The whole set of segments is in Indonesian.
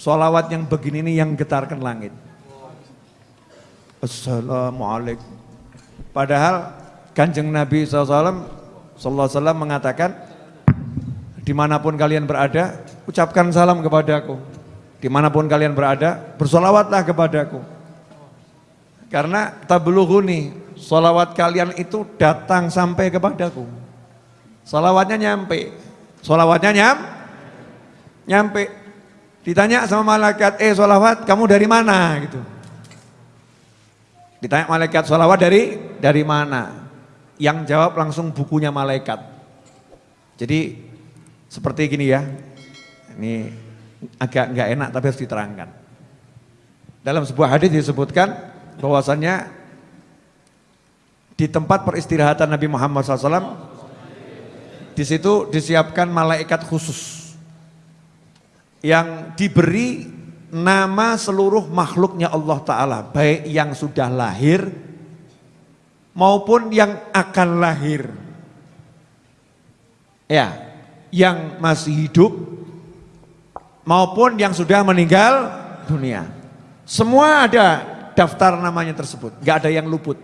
Solawat yang begini ini yang getarkan langit. Assalamualaikum. Padahal kanjeng Nabi SAW, mengatakan, di mana pun kalian berada, ucapkan salam kepadaku. Di mana pun kalian berada, bersolawatlah kepadaku. Karena tablughuni, solawat kalian itu datang sampai kepadaku. Solawatnya nyampe, solawatnya nyam, nyampe. Ditanya sama malaikat, eh sholawat kamu dari mana? gitu. Ditanya malaikat sholawat dari dari mana? Yang jawab langsung bukunya malaikat. Jadi seperti gini ya, ini agak nggak enak tapi harus diterangkan. Dalam sebuah hadis disebutkan bahwasannya di tempat peristirahatan Nabi Muhammad SAW, di situ disiapkan malaikat khusus yang diberi nama seluruh makhluknya Allah Ta'ala, baik yang sudah lahir maupun yang akan lahir. Ya, yang masih hidup maupun yang sudah meninggal dunia. Semua ada daftar namanya tersebut, gak ada yang luput.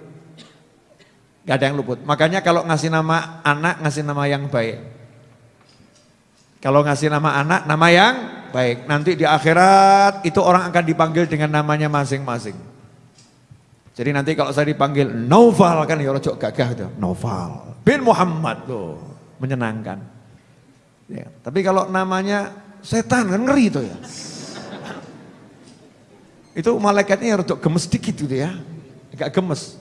Gak ada yang luput. Makanya kalau ngasih nama anak, ngasih nama yang baik. Kalau ngasih nama anak, nama yang baik. Nanti di akhirat itu orang akan dipanggil dengan namanya masing-masing. Jadi nanti kalau saya dipanggil Noval kan ya rojok gagah itu. Noval bin Muhammad loh, menyenangkan. Ya, tapi kalau namanya setan kan ngeri itu ya. Itu malaikatnya rojok gemes dikit gitu ya. Agak gemes.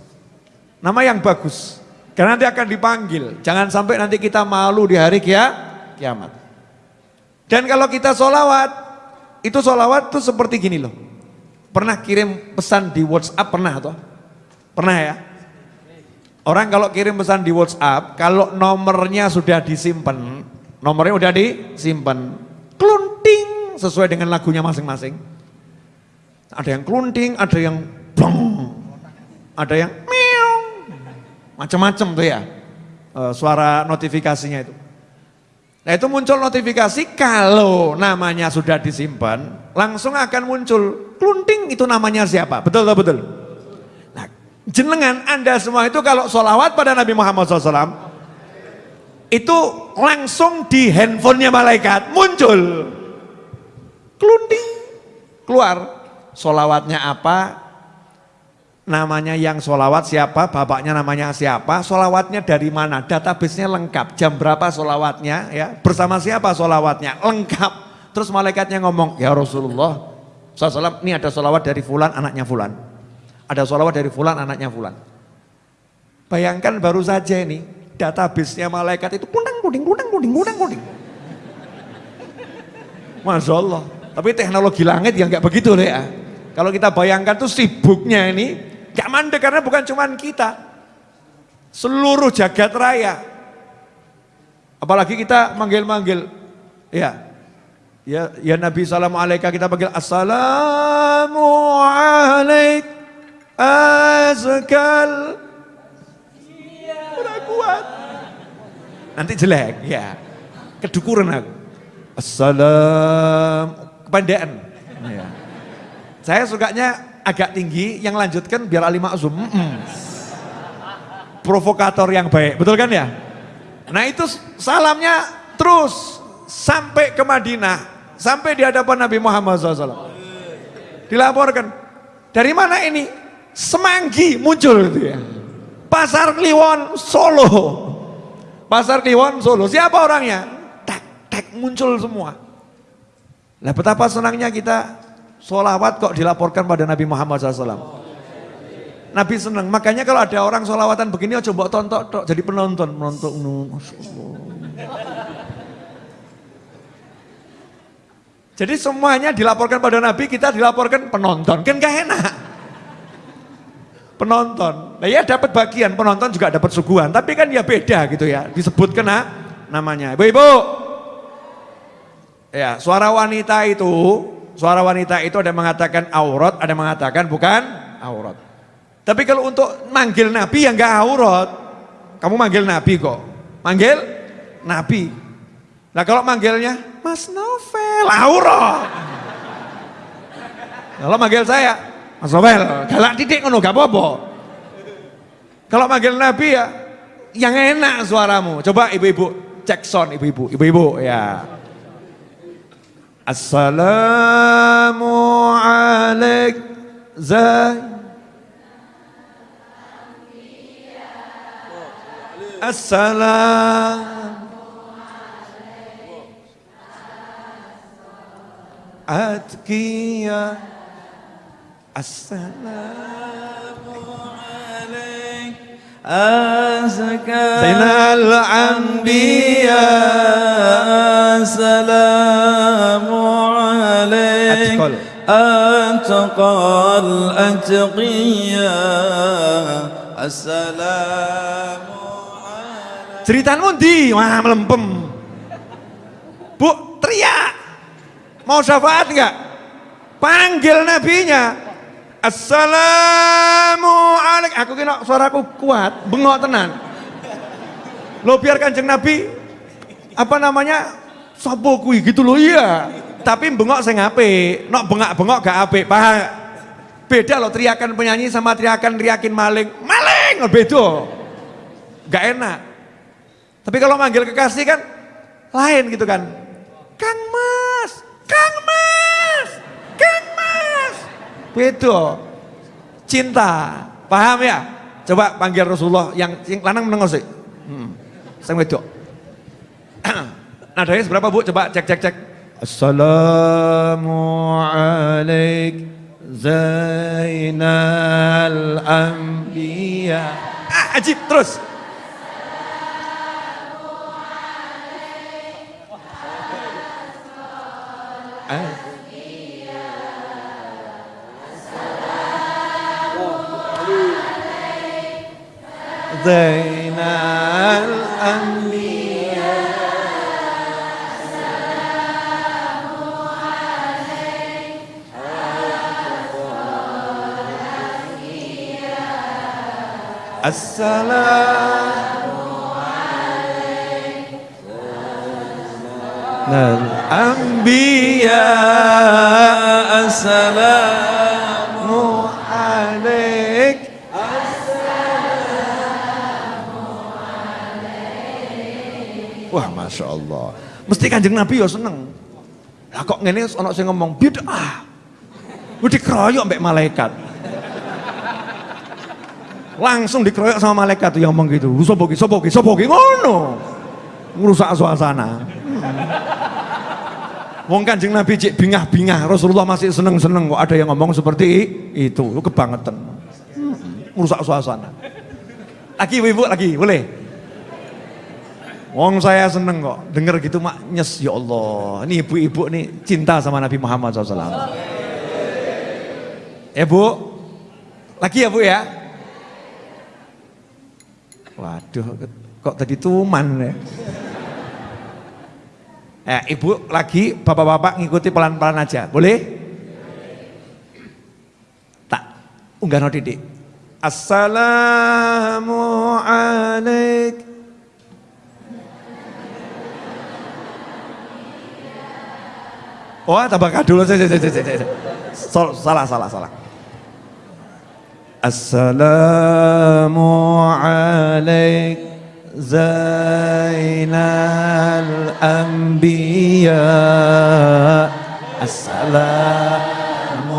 Nama yang bagus. Karena nanti akan dipanggil. Jangan sampai nanti kita malu di hari kia, kiamat. Dan kalau kita sholawat, itu sholawat tuh seperti gini loh. Pernah kirim pesan di WhatsApp, pernah atau? Pernah ya? Orang kalau kirim pesan di WhatsApp, kalau nomornya sudah disimpan, nomornya udah disimpan, klunting sesuai dengan lagunya masing-masing. Ada yang klunting, ada yang bong, ada yang meong, macam-macam tuh ya, eh, suara notifikasinya itu. Nah itu muncul notifikasi kalau namanya sudah disimpan, langsung akan muncul. Klunting itu namanya siapa, betul atau betul? Nah jenengan anda semua itu kalau sholawat pada Nabi Muhammad SAW, itu langsung di handphonenya malaikat muncul. Klunting keluar. Sholawatnya apa namanya yang solawat siapa, bapaknya namanya siapa, solawatnya dari mana, databasenya lengkap, jam berapa solawatnya, ya bersama siapa solawatnya, lengkap. Terus malaikatnya ngomong, ya Rasulullah, SAW, ini ada solawat dari fulan, anaknya fulan. Ada solawat dari fulan, anaknya fulan. Bayangkan baru saja ini, databasenya malaikat itu kunang kuning, kunang kuning, kunang kuning. Masya Allah. Tapi teknologi langit yang nggak begitu deh ya. Kalau kita bayangkan tuh sibuknya ini, Gak mandek karena bukan cuma kita. Seluruh jagat raya. Apalagi kita manggil-manggil. Ya. Ya, ya Nabi salamu alaika kita panggil assalamu alaik azkal kuat nanti jelek ya kedukuran aku assalam kepandaan ya. saya sukanya agak tinggi, yang lanjutkan biar alimah zoom. Mm -mm. Provokator yang baik, betul kan ya? Nah itu salamnya terus sampai ke Madinah, sampai di hadapan Nabi Muhammad SAW. Dilaporkan, dari mana ini? Semanggi muncul itu ya. Pasar Kliwon Solo. Pasar Kliwon Solo. Siapa orangnya? Tak, tak muncul semua. Nah betapa senangnya kita Solawat kok dilaporkan pada Nabi Muhammad SAW. Nabi senang. Makanya kalau ada orang solawatan begini, oh coba tonton, tonton, jadi penonton, menonton. Jadi semuanya dilaporkan pada Nabi, kita dilaporkan penonton. Kan gak enak. Penonton. Nah ya dapat bagian, penonton juga dapat suguhan. Tapi kan ya beda gitu ya, disebut kena namanya. Ibu-ibu, ya suara wanita itu suara wanita itu ada yang mengatakan aurat, ada yang mengatakan bukan aurat. Tapi kalau untuk manggil Nabi yang enggak aurat, kamu manggil Nabi kok. Manggil Nabi. Nah kalau manggilnya Mas Novel, aurat. Kalau manggil saya, Mas Robel, galak titik ngono gak apa-apa. Kalau manggil Nabi ya, yang enak suaramu. Coba ibu-ibu cek sound ibu-ibu, ibu-ibu ya. السلام عليك زي السلام. أتقيا السلام عليك أزكى سيدنا الأنبياء سلام أتقى الأتقياء السلام عليك Ceritaan di, wah melempem. Bu, teriak. Mau syafaat enggak? Panggil nabinya. Assalamualaikum. Aku kira suaraku kuat, bengok tenan. Lo biar kanjeng Nabi, apa namanya, sopo kui gitu loh iya. Tapi bengok saya ngape, nok bengak-bengok gak ape, paham? Beda loh teriakan penyanyi sama teriakan teriakin maling. Maling, oh, beda. Gak enak. Tapi kalau manggil kekasih kan lain gitu kan. Kang Mas, Kang Mas, Kang Mas. Beda. Cinta. Paham ya? Coba panggil Rasulullah yang yang lanang menengok sih. Hmm. Sing wedok. Nadanya seberapa Bu? Coba cek cek cek. Assalamu alaik Zainal Anbiya. Ah, ajib terus. Ah. Zainal Anbiya. Assalamu Anbiya Assalamu alaik Wah Masya Allah. Mesti kanjeng Nabi ya seneng. Lah kok ngene ono sing ngomong bid'ah? Udah dikeroyok mbek malaikat Langsung dikeroyok sama malaikat tuh yang ngomong gitu Sopo ki, sopo ki, sopo ki, ngono Ngerusak suasana Wong kanjeng Nabi cek bingah-bingah, Rasulullah masih seneng-seneng kok ada yang ngomong seperti itu, kebangetan. Hmm, suasana. Lagi ibu, lagi, boleh? Wong saya seneng kok, denger gitu mak nyes, ya Allah. Ini ibu-ibu nih cinta sama Nabi Muhammad SAW. Ya bu, lagi ya bu ya? Waduh, kok tadi tuman ya? Eh, ibu lagi, bapak-bapak ngikuti pelan-pelan aja, boleh? Tak, unggah no didik. Assalamu alaik. Oh, tambah dulu. Salah, salah, salah. Assalamu alaik. زين الأنبياء السلام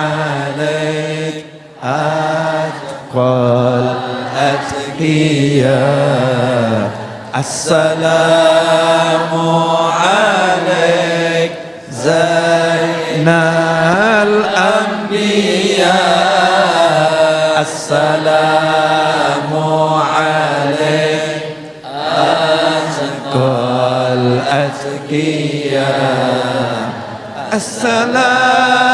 عليك أتقى الأتقياء السلام عليك زين السلام عليك. الأتقياء. السلام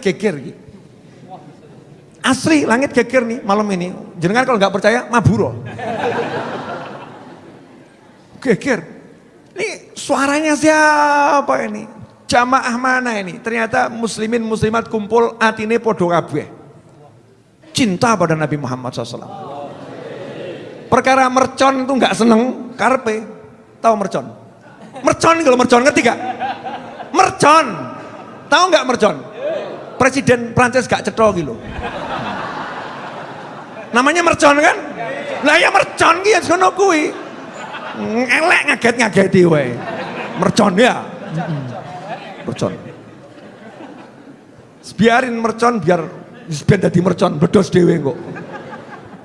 langit geger. Asli langit geger nih malam ini. Jangan kalau nggak percaya maburo. Geger. Ini suaranya siapa ini? Jamaah mana ini? Ternyata muslimin muslimat kumpul atine podo kabeh. Cinta pada Nabi Muhammad SAW. Perkara mercon itu nggak seneng, karpe. Tahu mercon? Mercon kalau mercon ngerti gak? Mercon. Tahu nggak mercon? Presiden Prancis gak cetro gitu. Namanya mercon kan? Lah ya mercon ki ya sono kuwi. Elek ngaget-ngageti wae. Mercon ya. Mercon. Biarin mercon biar biar jadi mercon bedos dewe kok.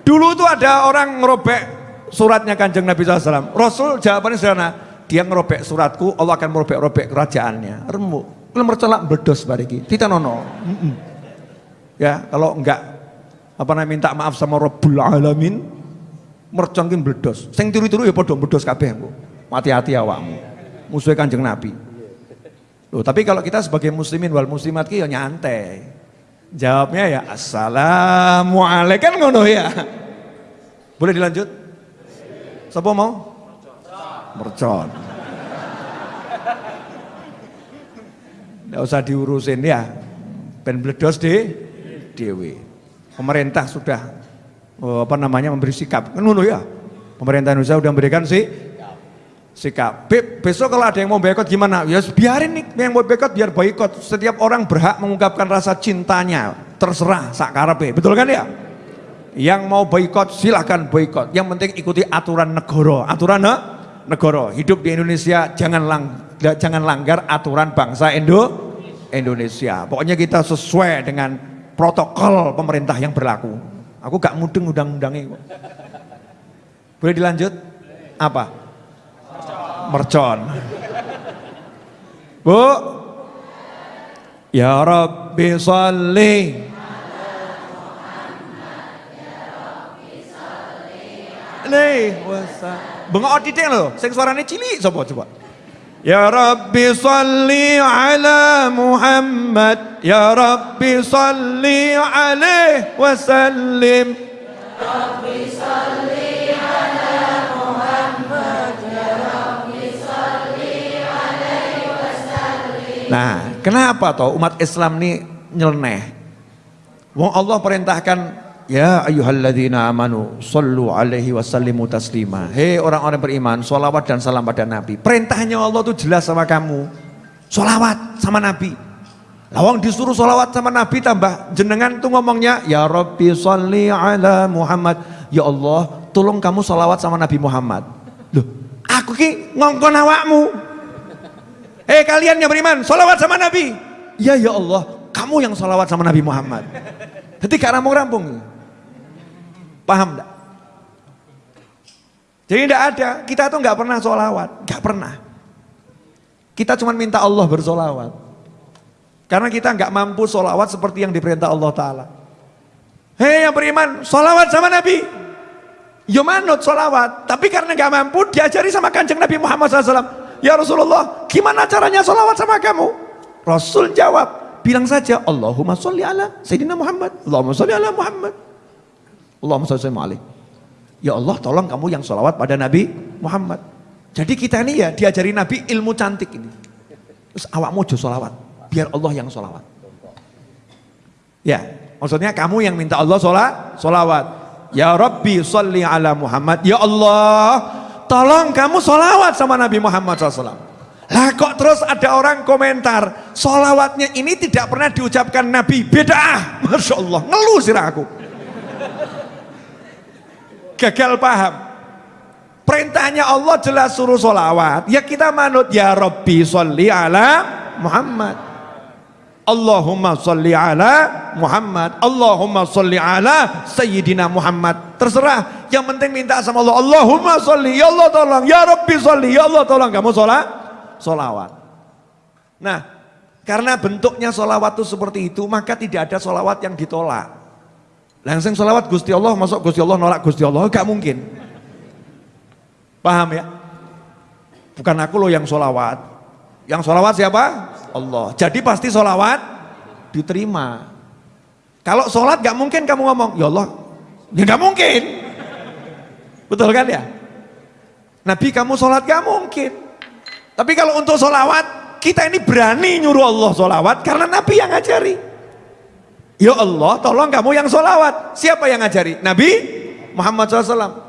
Dulu tuh ada orang ngerobek suratnya kanjeng Nabi SAW. Rasul jawabannya sederhana, dia ngerobek suratku, Allah akan merobek-robek kerajaannya. Remuk. Kalau mercon lah bedos bariki. Tidak nono. Ya, kalau enggak apa namanya minta maaf sama Rabbul Alamin, mercon ki bledos. Sing tiru-tiru ya padha bledos kabeh engko. Hati-hati awakmu. Musuhe Kanjeng Nabi. Loh, tapi kalau kita sebagai muslimin wal muslimat ki ya nyantai. Jawabnya ya assalamualaikum kan ngono ya. Boleh dilanjut? Siapa mau? Mercon. Tidak usah diurusin ya. Ben bledos di dewi. Pemerintah sudah oh, apa namanya memberi sikap. Kan ya. Pemerintah Indonesia sudah memberikan sih sikap. Be besok kalau ada yang mau boykot gimana? Ya biarin nih yang mau boykot biar boykot. Setiap orang berhak mengungkapkan rasa cintanya. Terserah sakarepe. Betul kan ya? Yang mau boykot silahkan boykot. Yang penting ikuti aturan negara. Aturan ne? negara. Hidup di Indonesia jangan lang jangan langgar aturan bangsa Indo Indonesia. Pokoknya kita sesuai dengan protokol pemerintah yang berlaku. Aku gak mudeng undang-undangnya. Boleh dilanjut? Apa? Mercon. Bu. Ya Rabbi salli. Nih, wasa. Bengok titik lho, sing suarane cilik sapa coba. Ya Rabbi salli ala Muhammad Ya Rabbi salli alaihi wasallim Ya Rabbi salli ala Muhammad Ya Rabbi salli alaihi wasallim Nah, kenapa toh umat Islam ini nyeleneh? Wong Allah perintahkan Ya ayyuhalladzina amanu sallu alaihi wasallimu taslima. Hei orang-orang beriman, solawat dan salam pada Nabi. Perintahnya Allah itu jelas sama kamu. Solawat sama Nabi. Lawang disuruh solawat sama Nabi tambah jenengan tuh ngomongnya Ya Rabbi salli ala Muhammad Ya Allah tolong kamu solawat sama Nabi Muhammad Loh aku ki ngongkon awakmu Hei kalian yang beriman solawat sama Nabi Ya ya Allah kamu yang solawat sama Nabi Muhammad Jadi gak rampung-rampung Paham enggak? Jadi enggak ada, kita tuh enggak pernah sholawat, enggak pernah. Kita cuma minta Allah bersolawat. Karena kita enggak mampu sholawat seperti yang diperintah Allah Ta'ala. Hei yang beriman, sholawat sama Nabi. Yo manut sholawat, tapi karena enggak mampu diajari sama kanjeng Nabi Muhammad SAW. Ya Rasulullah, gimana caranya sholawat sama kamu? Rasul jawab, bilang saja Allahumma sholli ala Sayyidina Muhammad. Allahumma sholli ala Muhammad. Allahumma sallallahu alaihi Ya Allah tolong kamu yang sholawat pada Nabi Muhammad. Jadi kita ini ya diajari Nabi ilmu cantik ini. Terus awakmu jo sholawat. Biar Allah yang sholawat. Ya, maksudnya kamu yang minta Allah sholat, sholawat. Ya Rabbi sholli ala Muhammad. Ya Allah, tolong kamu sholawat sama Nabi Muhammad SAW. Lah kok terus ada orang komentar, sholawatnya ini tidak pernah diucapkan Nabi, beda ah. Masya Allah, ngeluh sih aku gagal paham. Perintahnya Allah jelas suruh sholawat. Ya kita manut ya Rabbi sholli ala Muhammad. Allahumma sholli ala Muhammad. Allahumma sholli ala Sayyidina Muhammad. Terserah. Yang penting minta sama Allah. Allahumma sholli. Ya Allah tolong. Ya Rabbi sholli. Ya Allah tolong. Kamu sholat. Sholawat. Nah. Karena bentuknya sholawat itu seperti itu. Maka tidak ada sholawat yang ditolak. Langsung sholawat Gusti Allah, masuk Gusti Allah nolak Gusti Allah, gak mungkin. Paham ya? Bukan aku loh yang sholawat. Yang sholawat siapa? Allah. Jadi pasti sholawat diterima. Kalau sholat gak mungkin kamu ngomong, ya Allah, ya gak mungkin. Betul kan ya? Nabi kamu sholat gak mungkin. Tapi kalau untuk solawat, kita ini berani nyuruh Allah solawat karena Nabi yang ngajari. Ya Allah, tolong kamu yang solawat. Siapa yang ngajari? Nabi Muhammad SAW.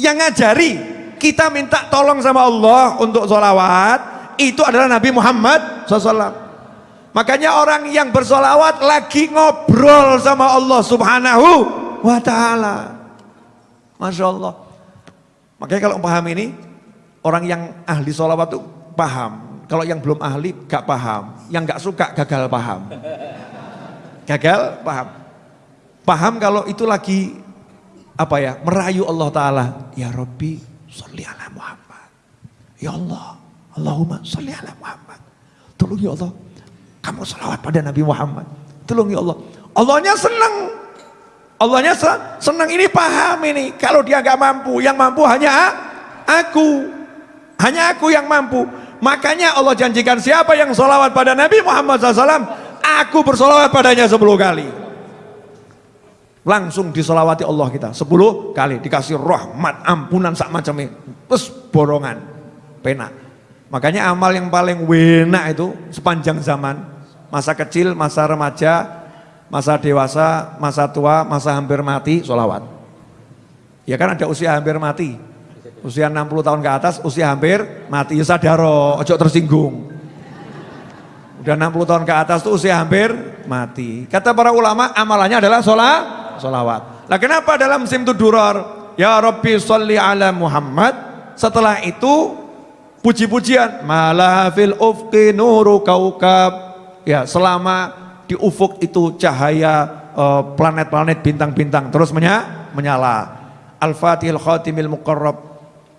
Yang ngajari, kita minta tolong sama Allah untuk solawat, itu adalah Nabi Muhammad SAW. Makanya orang yang bersolawat lagi ngobrol sama Allah subhanahu wa ta'ala. Masya Allah. Makanya kalau paham ini, orang yang ahli solawat itu paham. Kalau yang belum ahli gak paham. Yang gak suka gagal paham. Gagal paham. Paham kalau itu lagi apa ya merayu Allah Ta'ala. Ya Rabbi salli ala Muhammad. Ya Allah. Allahumma salli ala Muhammad. Tolong ya Allah kamu salawat pada Nabi Muhammad. Tolong ya Allah. Allahnya senang. Allahnya senang ini paham ini. Kalau dia gak mampu, yang mampu hanya aku. Hanya aku yang mampu. Makanya Allah janjikan siapa yang salawat pada Nabi Muhammad SAW, aku bersolawat padanya 10 kali. Langsung disolawati Allah kita 10 kali. Dikasih rahmat, ampunan, sak macamnya. Terus borongan, penak. Makanya amal yang paling enak itu sepanjang zaman, masa kecil, masa remaja, masa dewasa, masa tua, masa hampir mati, sholawat. Ya kan ada usia hampir mati, usia 60 tahun ke atas, usia hampir mati, ya sadaro, ojo tersinggung. Udah 60 tahun ke atas tuh usia hampir mati. Kata para ulama amalannya adalah sholat, sholawat. Nah kenapa dalam simtu duror, ya Rabbi sholli ala Muhammad, setelah itu puji-pujian malah fil ufqi nuru kaukab ya selama di ufuk itu cahaya eh, planet-planet bintang-bintang terus menya, menyala al-fatihil khatimil muqarrab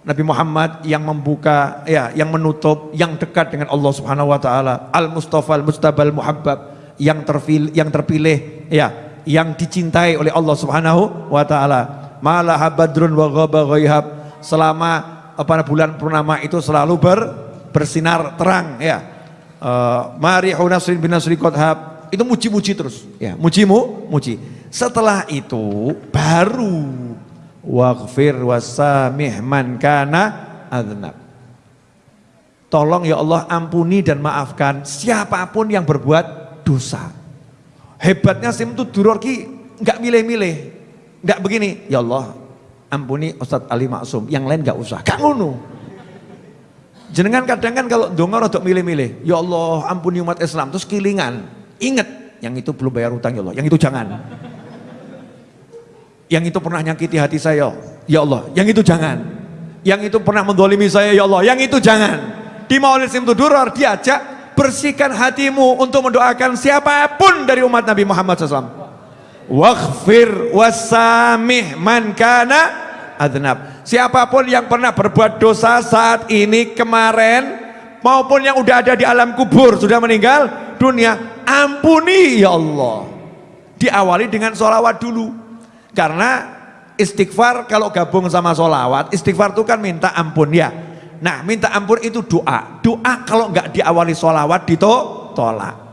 Nabi Muhammad yang membuka ya yang menutup yang dekat dengan Allah Subhanahu wa taala al-mustafa al-mustabal muhabbab yang terpilih yang terpilih ya yang dicintai oleh Allah Subhanahu wa taala malah badrun wa ghaba selama pada bulan purnama itu selalu ber, bersinar terang ya. Uh, Mari Nasrin bin Nasri Kothab itu muji-muji terus ya, mujimu, muji. Setelah itu baru waghfir wasamih man kana adnab. Tolong ya Allah ampuni dan maafkan siapa pun yang berbuat dosa. Hebatnya Simtu Duror ki nggak milih-milih, nggak begini. Ya Allah, ampuni Ustadz Ali Maksum, yang lain gak usah, gak ngono. Jenengan kadang kan kalau dongar untuk milih-milih, ya Allah ampuni umat Islam, terus kilingan, inget, yang itu belum bayar utang ya Allah, yang itu jangan. Yang itu pernah nyakiti hati saya, ya Allah, yang itu jangan. Yang itu pernah mendolimi saya, ya Allah, yang itu jangan. Di Maulid Simtu Durar diajak, bersihkan hatimu untuk mendoakan siapa pun dari umat Nabi Muhammad SAW waghfir wasamih man kana adnab. Siapa pun yang pernah berbuat dosa saat ini kemarin maupun yang udah ada di alam kubur sudah meninggal dunia ampuni ya Allah. Diawali dengan sholawat dulu karena istighfar kalau gabung sama sholawat istighfar itu kan minta ampun ya nah minta ampun itu doa doa kalau nggak diawali sholawat ditolak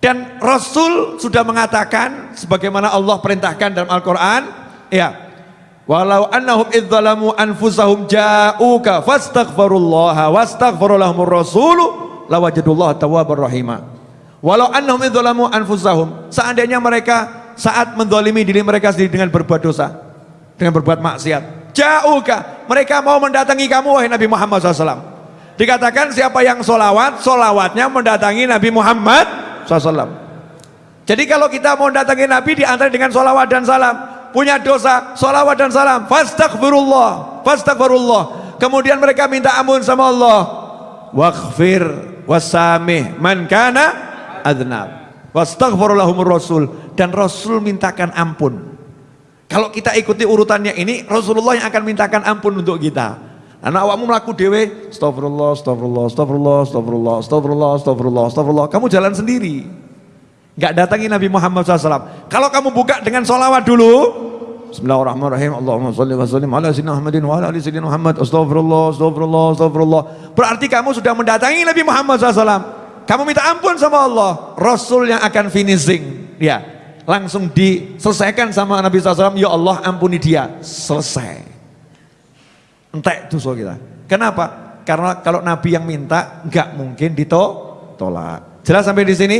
dan Rasul sudah mengatakan sebagaimana Allah perintahkan dalam Al-Qur'an, ya. Walau annahum idzalamu anfusahum ja'uka fastaghfirullaha wastaghfara lahumur rasulu lawajadullaha tawwabar rahima. Walau annahum idzalamu anfusahum, seandainya mereka saat mendolimi diri mereka sendiri dengan berbuat dosa, dengan berbuat maksiat, ja'uka, mereka mau mendatangi kamu wahai Nabi Muhammad SAW. Dikatakan siapa yang solawat, solawatnya mendatangi Nabi Muhammad SAW. Jadi kalau kita mau datangi Nabi diantar dengan sholawat dan salam, punya dosa, sholawat dan salam, fastagfirullah, fastagfirullah. Kemudian mereka minta ampun sama Allah. Waghfir wasamih man kana adnab. Wastaghfirullahumur rasul dan Rasul mintakan ampun. Kalau kita ikuti urutannya ini, Rasulullah yang akan mintakan ampun untuk kita. Anak awakmu melaku dewe, astagfirullah, astagfirullah, astagfirullah, astagfirullah, astagfirullah, astagfirullah, astagfirullah. Kamu jalan sendiri. Enggak datangi Nabi Muhammad SAW. Kalau kamu buka dengan sholawat dulu, Bismillahirrahmanirrahim. Allahumma sholli wa sallim ala sayyidina Muhammadin wa ala ali sayyidina Muhammad. Astagfirullah, astagfirullah, astagfirullah. Berarti kamu sudah mendatangi Nabi Muhammad SAW. Kamu minta ampun sama Allah. Rasul yang akan finishing. Ya, langsung diselesaikan sama Nabi SAW. Ya Allah ampuni dia. Selesai entek dosa kita. Kenapa? Karena kalau Nabi yang minta nggak mungkin ditolak. Jelas sampai di sini?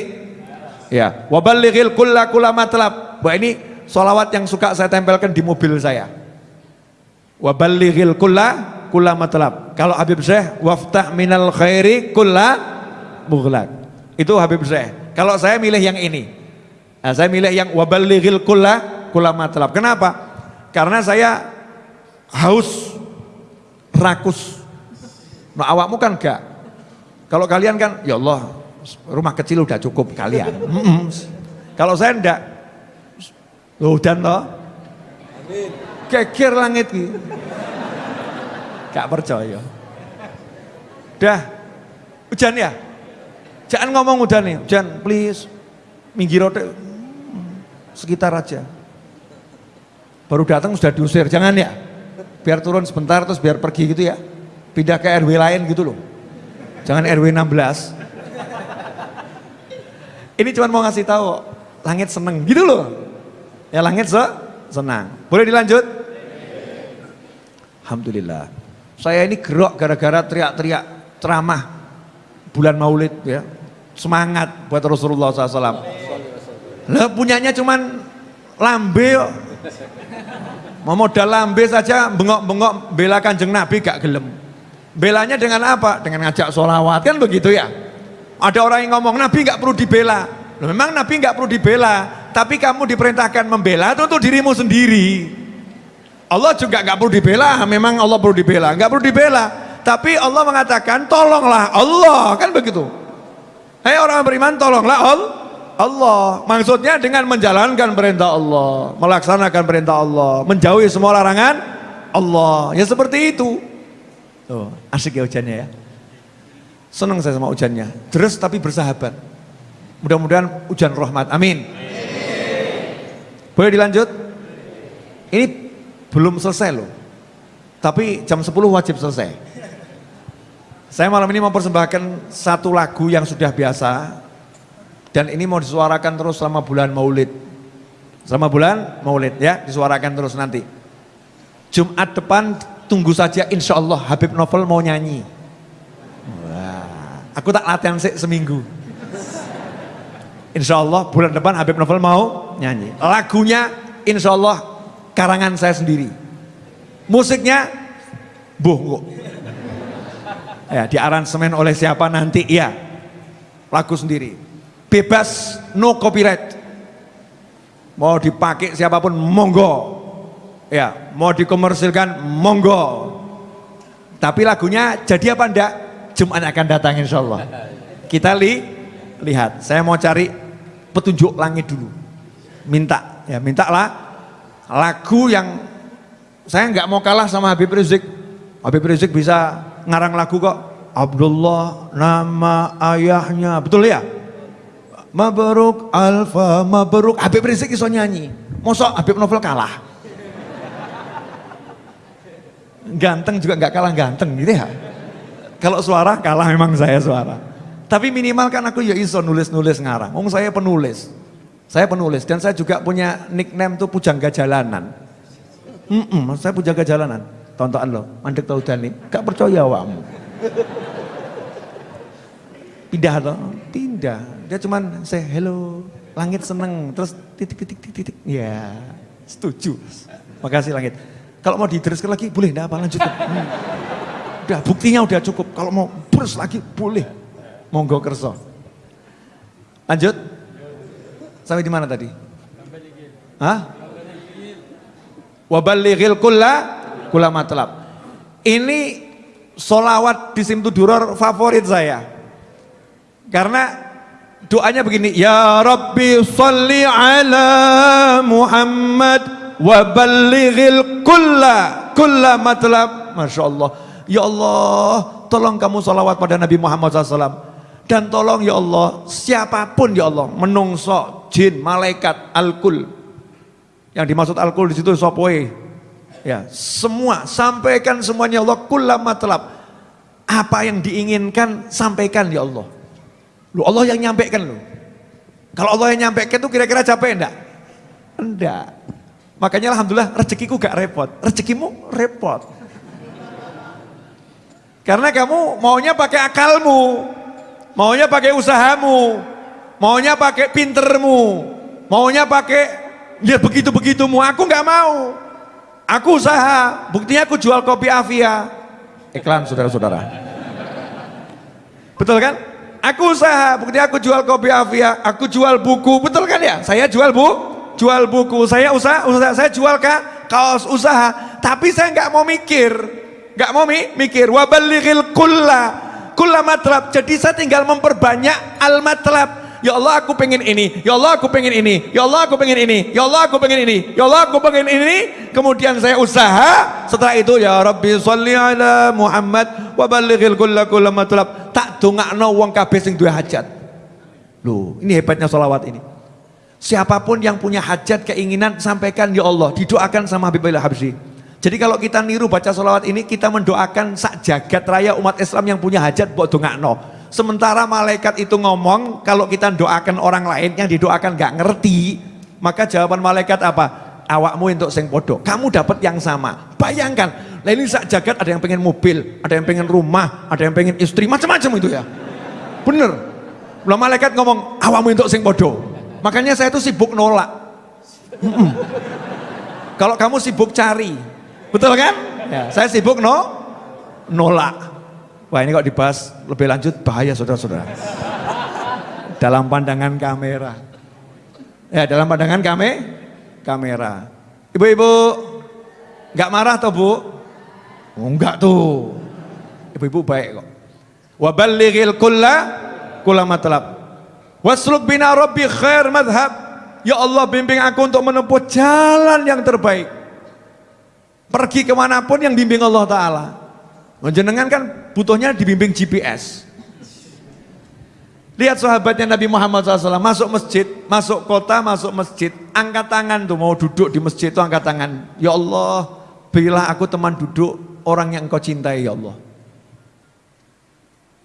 Ya. Wabalighil kulla kulla matlab. Wah ini solawat yang suka saya tempelkan di mobil saya. Wabalighil kulla kulla matlab. Kalau Habib Syekh waftah minal khairi kulla mughlaq. Itu Habib Syekh. Kalau saya milih yang ini. Nah, saya milih yang wabalighil kulla kulla matlab. Kenapa? Karena saya haus rakus. Nah awakmu kan enggak. Kalau kalian kan ya Allah rumah kecil udah cukup kalian. Mm -mm. Kalau saya enggak. Loh dan toh. Kekir langit gitu. Gak percaya. Dah. Hujan ya? Jangan ngomong udah nih. Hujan please. Minggir. Sekitar aja. Baru datang sudah diusir. Jangan ya. Biar turun sebentar terus biar pergi gitu ya. Pindah ke RW lain gitu loh. Jangan RW 16. Ini cuma mau ngasih tahu langit seneng gitu loh. Ya langit se senang. Boleh dilanjut? Alhamdulillah. Saya ini gerok gara-gara teriak-teriak ceramah bulan Maulid ya. Semangat buat Rasulullah SAW. Lah punyanya cuman lambe. Mau modal lambe saja bengok-bengok bela kanjeng Nabi gak gelem. Belanya dengan apa? Dengan ngajak sholawat kan begitu ya. Ada orang yang ngomong Nabi gak perlu dibela. Loh, memang Nabi gak perlu dibela, tapi kamu diperintahkan membela itu untuk dirimu sendiri. Allah juga gak perlu dibela, memang Allah perlu dibela, gak perlu dibela. Tapi Allah mengatakan tolonglah Allah kan begitu. Hei orang beriman tolonglah Allah. Allah. Maksudnya dengan menjalankan perintah Allah, melaksanakan perintah Allah, menjauhi semua larangan Allah. Ya seperti itu. Tuh, asik ya hujannya ya. Senang saya sama hujannya. Terus tapi bersahabat. Mudah-mudahan hujan rahmat. Amin. Boleh dilanjut? Ini belum selesai loh. Tapi jam 10 wajib selesai. Saya malam ini mempersembahkan satu lagu yang sudah biasa dan ini mau disuarakan terus selama bulan Maulid. Selama bulan Maulid ya, disuarakan terus nanti. Jumat depan tunggu saja insya Allah Habib Novel mau nyanyi. Wah, aku tak latihan se seminggu. Insya Allah bulan depan Habib Novel mau nyanyi. Lagunya insya Allah karangan saya sendiri. Musiknya buh Ya, di aransemen oleh siapa nanti? Iya. Lagu sendiri. Bebas, no copyright. Mau dipakai siapa pun, monggo. Ya, mau dikomersilkan, monggo. Tapi lagunya jadi apa enggak? Jumat akan datang insya Allah. Kita li, lihat. Saya mau cari petunjuk langit dulu. Minta, ya mintalah lagu yang saya nggak mau kalah sama Habib Rizik. Habib Rizik bisa ngarang lagu kok Abdullah nama ayahnya betul ya Mabruk Alfa Mabruk. Habib Rizik iso nyanyi. Mosok Habib Novel kalah. Ganteng juga nggak kalah ganteng gitu ya? Kalau suara kalah memang saya suara. Tapi minimal kan aku ya iso nulis-nulis ngarang. Om saya penulis. Saya penulis. Dan saya juga punya nickname tuh pujangga jalanan mm -mm, saya pujangga jalanan tontonan lo, mandek tau nih, gak percaya awakmu. Pindah lo, pindah. Dia cuman say hello, langit seneng, terus titik titik titik titik. Ya, setuju. Makasih langit. Kalau mau diteruskan lagi boleh, enggak apa lanjut. Hmm. Udah buktinya udah cukup. Kalau mau terus lagi boleh. Monggo kerso. Lanjut. Sampai di mana tadi? Hah? Wabalighil kulla kula matlab. Ini solawat di Simtuduror favorit saya. Karena doanya begini, Ya Rabbi salli ala Muhammad wa balighil kulla kulla matlab. Masya Allah. Ya Allah, tolong kamu solawat pada Nabi Muhammad SAW. Dan tolong ya Allah, siapa pun ya Allah, menungso, jin, malaikat, alkul. Yang dimaksud alkul di situ sopoe, Ya, semua sampaikan semuanya Allah kullama telap. Apa yang diinginkan sampaikan ya Allah. Lu Allah yang nyampaikan lu. Kalau Allah yang nyampaikan itu kira-kira capek enggak? Enggak. Makanya alhamdulillah rezekiku gak repot. Rezekimu repot. Karena kamu maunya pakai akalmu, maunya pakai usahamu, maunya pakai pintermu, maunya pakai ya begitu-begitumu. Aku nggak mau. Aku usaha, buktinya aku jual kopi Avia. Iklan saudara-saudara. Betul kan? Aku usaha, buktinya aku jual kopi Avia, aku jual buku, betul kan ya? Saya jual bu, jual buku, saya usaha, usaha saya jual kak kaos usaha, tapi saya nggak mau mikir, nggak mau mi mikir. Wabalighil kulla, kulla matlab. Jadi saya tinggal memperbanyak al matlab. Ya Allah aku pengen ini, ya Allah aku pengen ini, ya Allah aku pengen ini, ya Allah aku pengen ini, ya Allah aku pengen ini. Kemudian saya usaha, setelah itu ya Rabbi sholli ala Muhammad wa balighil kulla kulla matlab. Dongakno wong kabeh sing duwe hajat. Loh, ini hebatnya solawat ini. Siapa pun yang punya hajat, keinginan, sampaikan ya Allah, didoakan sama Habibillah Habsyi. Jadi kalau kita niru baca solawat ini, kita mendoakan sak jagat raya umat Islam yang punya hajat buat dongakno. Sementara malaikat itu ngomong, kalau kita doakan orang lain yang didoakan gak ngerti, maka jawaban malaikat apa? Awakmu untuk sing podo, kamu dapat yang sama. Bayangkan, lah ini sak jagat ada yang pengen mobil, ada yang pengen rumah, ada yang pengen istri, macam-macam itu ya. Bener. Lah malaikat ngomong, awakmu untuk sing podo. Makanya saya itu sibuk nolak. Mm -mm. Kalau kamu sibuk cari, betul kan? Ya, saya sibuk no, nolak. Wah ini kok dibahas lebih lanjut bahaya saudara-saudara. dalam pandangan kamera. Ya dalam pandangan kami, kamera. Ibu-ibu, nggak marah toh bu? Oh, enggak tuh. Ibu-ibu baik kok. Wabalighil kulla kulla matlab. Wasluk bina rabbi khair madhab. Ya Allah bimbing aku untuk menempuh jalan yang terbaik. Pergi ke mana pun yang bimbing Allah Ta'ala. Menjenengan kan butuhnya dibimbing GPS. Lihat sahabatnya Nabi Muhammad SAW masuk masjid, masuk kota, masuk masjid, angkat tangan tuh mau duduk di masjid itu angkat tangan. Ya Allah, berilah aku teman duduk orang yang engkau cintai ya Allah.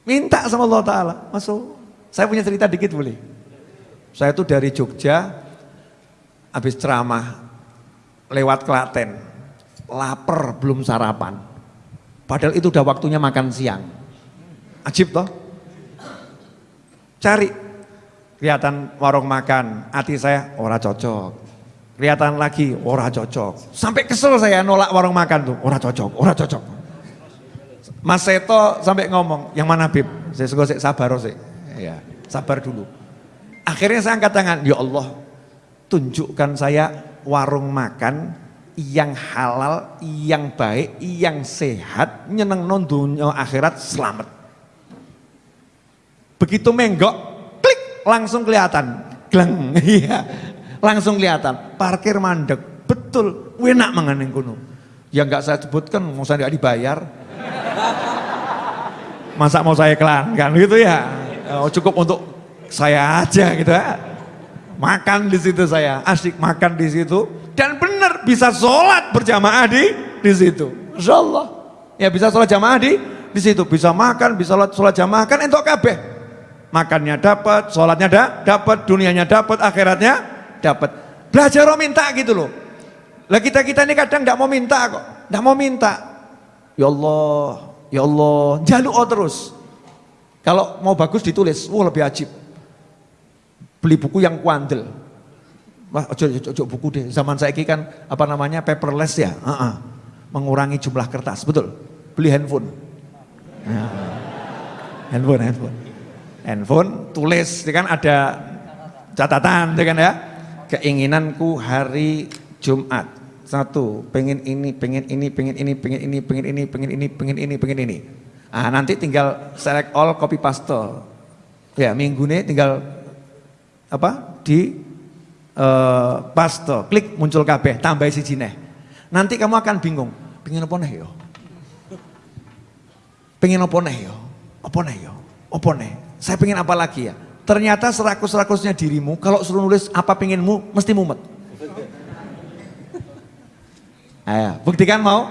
Minta sama Allah Ta'ala, masuk. Saya punya cerita dikit boleh. Saya tuh dari Jogja, habis ceramah, lewat Klaten, lapar belum sarapan. Padahal itu udah waktunya makan siang. Ajib toh? Cari. Kelihatan warung makan, hati saya ora cocok. Kelihatan lagi ora cocok. Sampai kesel saya nolak warung makan tuh, ora cocok, ora cocok. Mas Seto sampai ngomong, yang mana Bib? Saya suka sabar sih. Ya, sabar dulu. Akhirnya saya angkat tangan, ya Allah, tunjukkan saya warung makan yang halal, yang baik, yang sehat, nyeneng non dunia akhirat selamat. Begitu menggok, klik langsung kelihatan, gleng, iya, langsung kelihatan. Parkir mandek, betul, enak mengenai kuno. Ya nggak saya sebutkan, mau saya nggak dibayar. Masa mau saya kan gitu ya? Oh, cukup untuk saya aja gitu ya. Makan di situ saya, asik makan di situ dan benar bisa sholat berjamaah di di situ. Insya Allah. Ya bisa sholat jamaah di di situ. Bisa makan, bisa sholat, sholat jamaah kan entok kabeh. Makannya dapat, sholatnya da, dapat, dunianya dapat, akhiratnya dapat. Belajar minta gitu loh. Lah kita kita ini kadang tidak mau minta kok, tidak mau minta. Ya Allah, ya Allah, jaluk terus. Kalau mau bagus ditulis, wah lebih ajib. Beli buku yang kuandel, Wah, ojo, ojo, ojo buku deh. Zaman saya kan apa namanya paperless ya. Uh -uh. Mengurangi jumlah kertas, betul. Beli handphone. Ya. Handphone, handphone. Handphone tulis, ya kan ada catatan, ya kan ya. Keinginanku hari Jumat. Satu, pengen ini, pengen ini, pengen ini, pengen ini, pengen ini, pengen ini, pengen ini, pengen ini. Ah, nanti tinggal select all copy paste. Ya, minggu ini tinggal apa? Di uh, pasto, klik muncul kabeh, tambah si jineh. Nanti kamu akan bingung, pengen apa nih yo? Pengen apa nih yo? Apa nih yo? Apa nih? Saya pengen apa lagi ya? Ternyata serakus-serakusnya dirimu, kalau suruh nulis apa pengenmu, mesti mumet. Ayo, buktikan mau?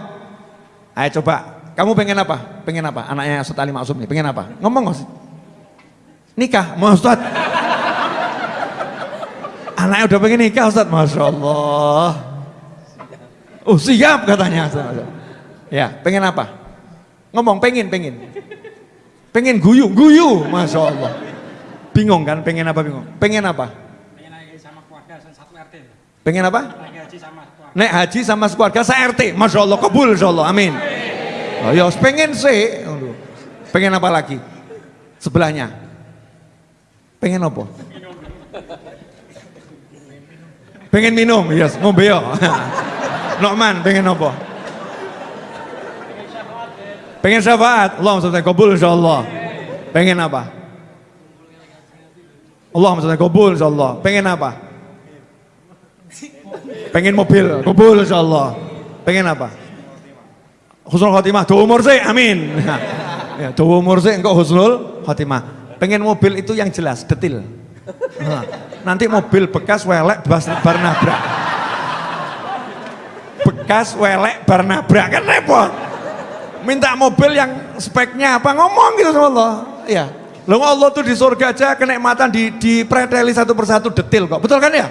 Ayo coba, kamu pengen apa? Pengen apa? Anaknya Ustaz Ali Maksum nih, pengen apa? Ngomong Ustaz. Nikah, mau Ustaz. Anaknya udah pengen nikah Ustaz, Masya Allah. Oh siap katanya. Ya, pengen apa? Ngomong pengen, pengen. Pengen guyu, guyu, masya Allah. Bingung kan? Pengen apa bingung? Pengen apa? Pengen naik sama keluarga satu RT. Pengen apa? Naik haji sama keluarga. Naik haji sama sekeluarga saya RT. Masya Allah, kabul insya Allah, amin. Oh ya, pengen sih. Pengen apa lagi? Sebelahnya. Pengen apa? Pengen minum, yes, ngombe yo. Nokman, pengen apa? Pengen syafaat, Allah maksudnya kabul insya Allah. Pengen apa? Allah maksudnya kabul insya Allah. Pengen apa? Pengen mobil, kabul insya Allah. Pengen apa? Husnul khotimah, doa umur sih, amin. ya, umur sih, engkau husnul khotimah. Pengen mobil itu yang jelas, detil. Nanti mobil bekas welek bar nabrak. Bekas welek bar nabrak kan repot. Minta mobil yang speknya apa ngomong gitu sama Allah. Ya. Lo Allah tuh di surga aja kenikmatan di dipreteli satu persatu detil kok. Betul kan ya?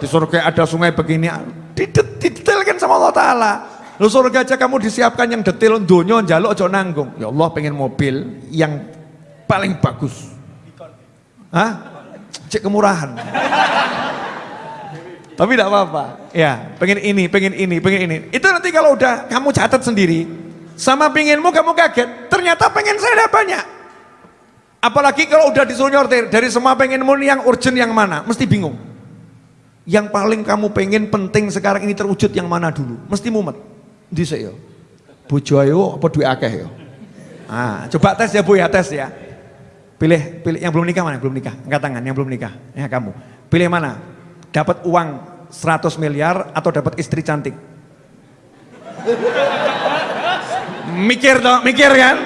Di surga ada sungai begini, didetailkan sama Allah Ta'ala. Lo surga aja kamu disiapkan yang detil, dunia jaluk aja nanggung. Ya Allah pengen mobil yang paling bagus. Hah? Cek kemurahan. Tapi tidak apa-apa. Ya, pengen ini, pengen ini, pengen ini. Itu nanti kalau udah kamu catat sendiri, sama pengenmu kamu kaget, ternyata pengen saya ada banyak. Apalagi kalau udah disuruh nyortir, dari semua pengenmu yang urgent yang mana, mesti bingung. Yang paling kamu pengen penting sekarang ini terwujud yang mana dulu, mesti mumet. Dhisik ya. Bojo ayo apa duit akeh ya. Ah, coba tes ya Bu ya, tes ya. Pilih pilih yang belum nikah mana? Belum nikah. Angkat tangan yang belum nikah. Ya kamu. Pilih mana? Dapat uang 100 miliar atau dapat istri cantik? mikir dong, mikir kan?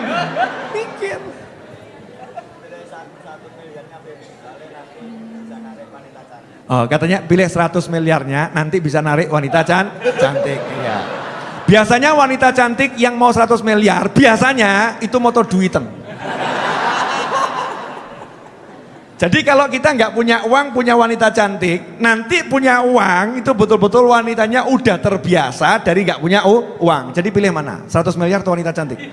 Oh, katanya pilih 100 miliarnya nanti bisa narik wanita can cantik. Ya. Biasanya wanita cantik yang mau 100 miliar, biasanya itu motor duiten. Jadi kalau kita nggak punya uang, punya wanita cantik, nanti punya uang itu betul-betul wanitanya udah terbiasa dari nggak punya uang. Jadi pilih mana? 100 miliar atau wanita cantik?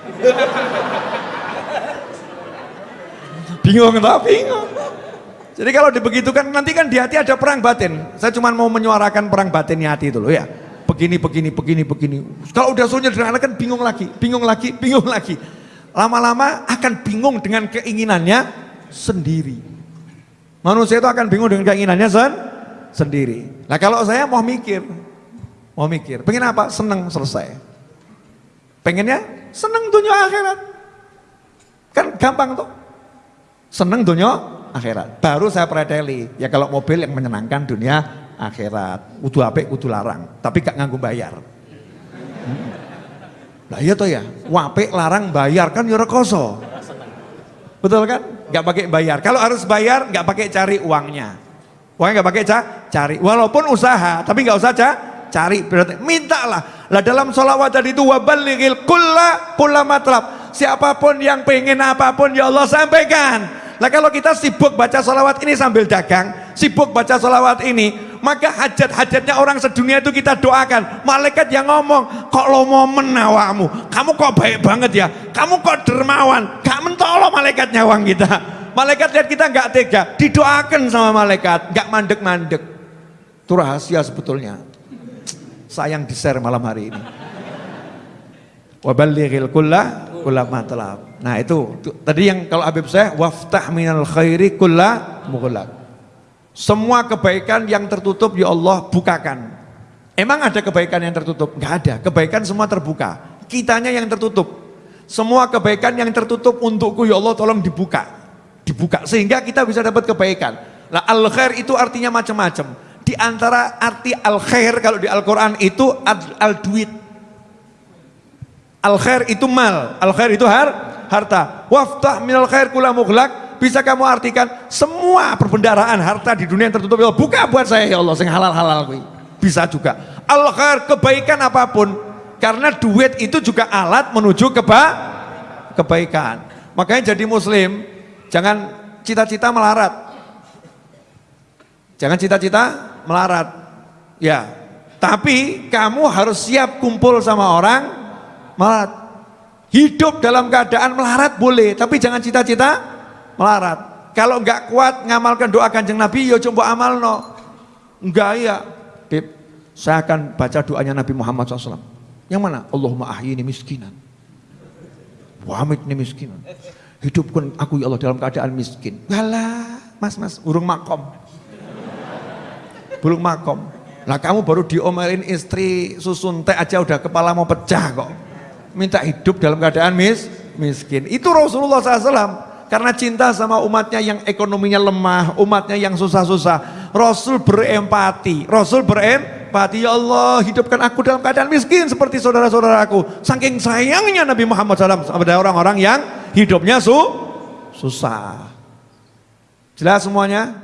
bingung tak? Bingung. Jadi kalau dibegitukan nanti kan di hati ada perang batin. Saya cuma mau menyuarakan perang batinnya hati itu loh ya. Begini, begini, begini, begini. Kalau udah suruh kan bingung lagi, bingung lagi, bingung lagi. Lama-lama akan bingung dengan keinginannya sendiri. Manusia itu akan bingung dengan keinginannya sen sendiri. Nah kalau saya mau mikir, mau mikir, pengen apa? Seneng selesai. Pengennya seneng dunia akhirat. Kan gampang tuh. Seneng dunia akhirat. Baru saya preteli. Ya kalau mobil yang menyenangkan dunia akhirat. Kudu apik, kudu larang. Tapi gak nganggu bayar. Hmm. Lah iya toh ya, wapik larang bayar kan ya rekoso. Betul kan? nggak pakai bayar. Kalau harus bayar, nggak pakai cari uangnya. Uangnya nggak pakai ca cari. Walaupun usaha, tapi nggak usah ca cari. Berarti mintalah. Lah dalam sholawat tadi itu wabalighil kulla kulla matlab. Siapa pun yang pengen apa pun ya Allah sampaikan. Lah kalau kita sibuk baca sholawat ini sambil dagang, sibuk baca sholawat ini, maka hajat-hajatnya orang sedunia itu kita doakan. Malaikat yang ngomong, kok lo mau menawamu, kamu kok baik banget ya, kamu kok dermawan, gak mentolo malaikat nyawang kita. Malaikat lihat kita gak tega, didoakan sama malaikat, gak mandek-mandek. Itu rahasia sebetulnya. Sayang di share malam hari ini. Wabalighil kulla kulla matlab. Nah itu, tadi yang kalau Habib saya waftah minal khairi kulla. Semua kebaikan yang tertutup ya Allah bukakan. Emang ada kebaikan yang tertutup? Enggak ada. Kebaikan semua terbuka. Kitanya yang tertutup. Semua kebaikan yang tertutup untukku ya Allah tolong dibuka. Dibuka sehingga kita bisa dapat kebaikan. Nah al khair itu artinya macam-macam. Di antara arti al khair kalau di Al-Qur'an itu al duit. Al khair itu mal, al khair itu har, harta. Waftah minal khair kula mughlaq bisa kamu artikan semua perbendaraan harta di dunia yang tertutup ya buka buat saya ya Allah sing halal-halal Bisa juga. Al khair kebaikan apa pun karena duit itu juga alat menuju keba kebaikan. Makanya jadi muslim jangan cita-cita melarat. Jangan cita-cita melarat. Ya. Tapi kamu harus siap kumpul sama orang melarat. Hidup dalam keadaan melarat boleh, tapi jangan cita-cita melarat. Kalau enggak kuat ngamalkan doa kanjeng Nabi, ya coba amal no. Enggak ya, Beb, saya akan baca doanya Nabi Muhammad SAW. Yang mana? Allahumma ahyini miskinan. Wamit ini miskinan. Hidupkan aku ya Allah dalam keadaan miskin. Walah, mas mas, urung makom. Belum makom. Lah kamu baru diomelin istri susun teh aja udah kepala mau pecah kok. Minta hidup dalam keadaan mis, miskin. Itu Rasulullah SAW. Karena cinta sama umatnya yang ekonominya lemah, umatnya yang susah-susah. Rasul berempati. Rasul berempati. Ya Allah hidupkan aku dalam keadaan miskin seperti saudara-saudaraku. Saking sayangnya Nabi Muhammad SAW pada orang-orang yang hidupnya su susah. Jelas semuanya?